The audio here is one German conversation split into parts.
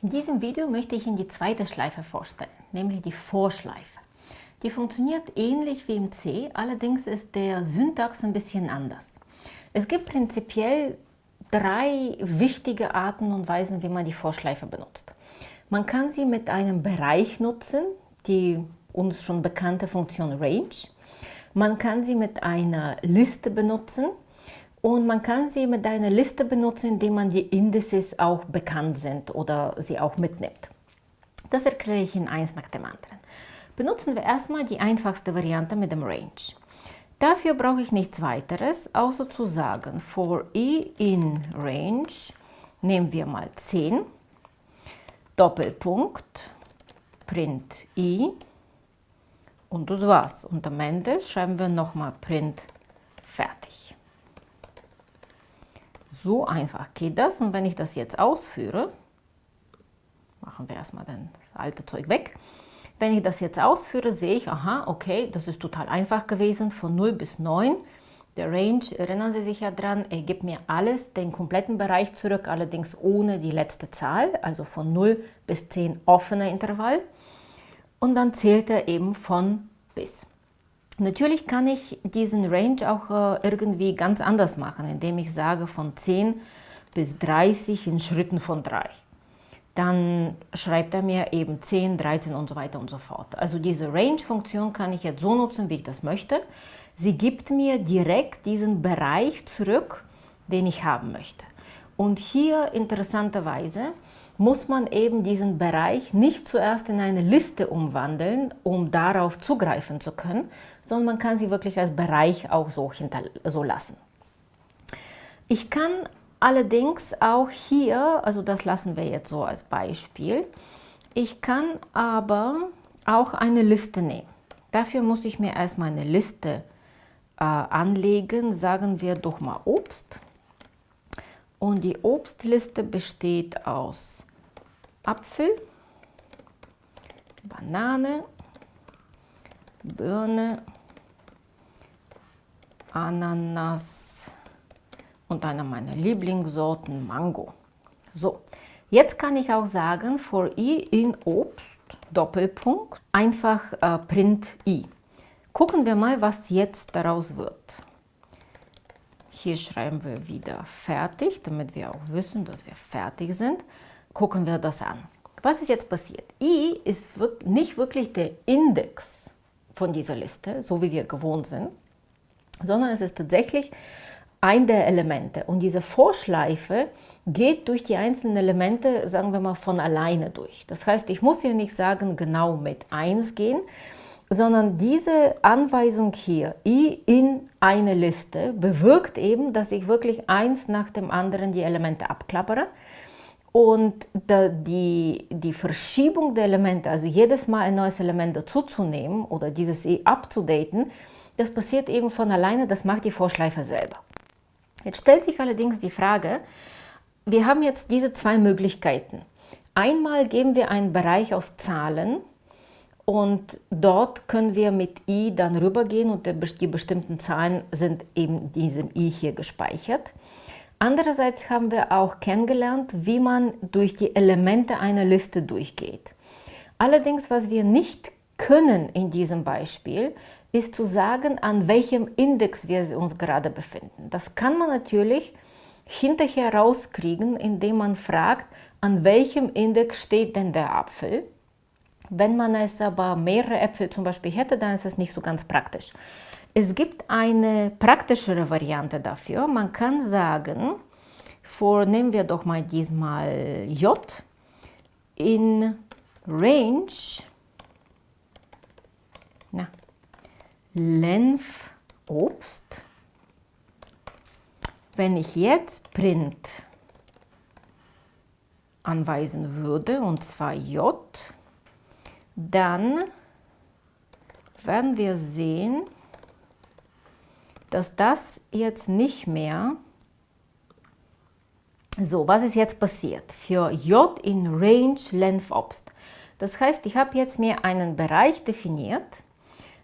In diesem Video möchte ich Ihnen die zweite Schleife vorstellen, nämlich die Vorschleife. Die funktioniert ähnlich wie im C, allerdings ist der Syntax ein bisschen anders. Es gibt prinzipiell drei wichtige Arten und Weisen, wie man die Vorschleife benutzt. Man kann sie mit einem Bereich nutzen, die uns schon bekannte Funktion Range. Man kann sie mit einer Liste benutzen, und man kann sie mit einer Liste benutzen, indem man die Indices auch bekannt sind oder sie auch mitnimmt. Das erkläre ich Ihnen eins nach dem anderen. Benutzen wir erstmal die einfachste Variante mit dem Range. Dafür brauche ich nichts weiteres, außer zu sagen, for i in range nehmen wir mal 10, Doppelpunkt, print i und das war's. Und am Ende schreiben wir nochmal print fertig. So einfach geht das. Und wenn ich das jetzt ausführe, machen wir erstmal das alte Zeug weg. Wenn ich das jetzt ausführe, sehe ich, aha, okay, das ist total einfach gewesen, von 0 bis 9. Der Range, erinnern Sie sich ja dran, er gibt mir alles, den kompletten Bereich zurück, allerdings ohne die letzte Zahl, also von 0 bis 10 offener Intervall. Und dann zählt er eben von bis. Natürlich kann ich diesen Range auch äh, irgendwie ganz anders machen, indem ich sage von 10 bis 30 in Schritten von 3. Dann schreibt er mir eben 10, 13 und so weiter und so fort. Also diese Range-Funktion kann ich jetzt so nutzen, wie ich das möchte. Sie gibt mir direkt diesen Bereich zurück, den ich haben möchte. Und hier interessanterweise muss man eben diesen Bereich nicht zuerst in eine Liste umwandeln, um darauf zugreifen zu können, sondern man kann sie wirklich als Bereich auch so, so lassen. Ich kann allerdings auch hier, also das lassen wir jetzt so als Beispiel, ich kann aber auch eine Liste nehmen. Dafür muss ich mir erstmal eine Liste äh, anlegen, sagen wir doch mal Obst. Und die Obstliste besteht aus Apfel, Banane, Birne, Ananas und einer meiner Lieblingssorten Mango. So, jetzt kann ich auch sagen, for i in Obst, Doppelpunkt, einfach äh, print i. Gucken wir mal, was jetzt daraus wird. Hier schreiben wir wieder fertig, damit wir auch wissen, dass wir fertig sind. Gucken wir das an. Was ist jetzt passiert? i ist nicht wirklich der Index von dieser Liste, so wie wir gewohnt sind, sondern es ist tatsächlich ein der Elemente. Und diese Vorschleife geht durch die einzelnen Elemente, sagen wir mal, von alleine durch. Das heißt, ich muss hier nicht sagen, genau mit 1 gehen, sondern diese Anweisung hier, i in eine Liste, bewirkt eben, dass ich wirklich eins nach dem anderen die Elemente abklappere. Und die, die Verschiebung der Elemente, also jedes Mal ein neues Element dazuzunehmen oder dieses i abzudaten, das passiert eben von alleine, das macht die Vorschleife selber. Jetzt stellt sich allerdings die Frage, wir haben jetzt diese zwei Möglichkeiten. Einmal geben wir einen Bereich aus Zahlen und dort können wir mit i dann rübergehen und die bestimmten Zahlen sind eben in diesem i hier gespeichert. Andererseits haben wir auch kennengelernt, wie man durch die Elemente einer Liste durchgeht. Allerdings, was wir nicht können in diesem Beispiel, ist zu sagen, an welchem Index wir uns gerade befinden. Das kann man natürlich hinterher rauskriegen, indem man fragt, an welchem Index steht denn der Apfel. Wenn man es aber mehrere Äpfel zum Beispiel hätte, dann ist es nicht so ganz praktisch. Es gibt eine praktischere Variante dafür. Man kann sagen, vornehmen wir doch mal diesmal J in Range na, Lenf Obst. Wenn ich jetzt Print anweisen würde, und zwar J, dann werden wir sehen, dass das jetzt nicht mehr so, was ist jetzt passiert? Für J in Range Length Obst. Das heißt, ich habe jetzt mir einen Bereich definiert,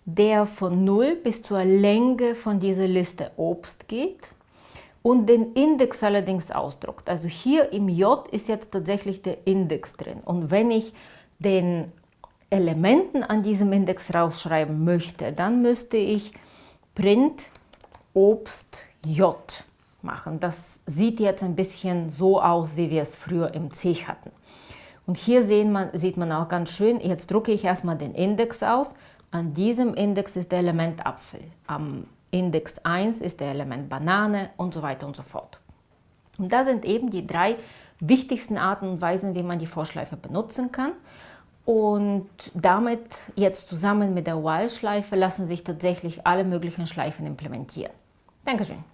der von 0 bis zur Länge von dieser Liste Obst geht. und den Index allerdings ausdruckt. Also hier im J ist jetzt tatsächlich der Index drin. Und wenn ich den Elementen an diesem Index rausschreiben möchte, dann müsste ich print Obst J machen. Das sieht jetzt ein bisschen so aus, wie wir es früher im C hatten. Und hier man, sieht man auch ganz schön, jetzt drucke ich erstmal den Index aus. An diesem Index ist der Element Apfel. Am Index 1 ist der Element Banane und so weiter und so fort. Und da sind eben die drei wichtigsten Arten und Weisen, wie man die Vorschleife benutzen kann. Und damit jetzt zusammen mit der While-Schleife lassen sich tatsächlich alle möglichen Schleifen implementieren. Dankeschön.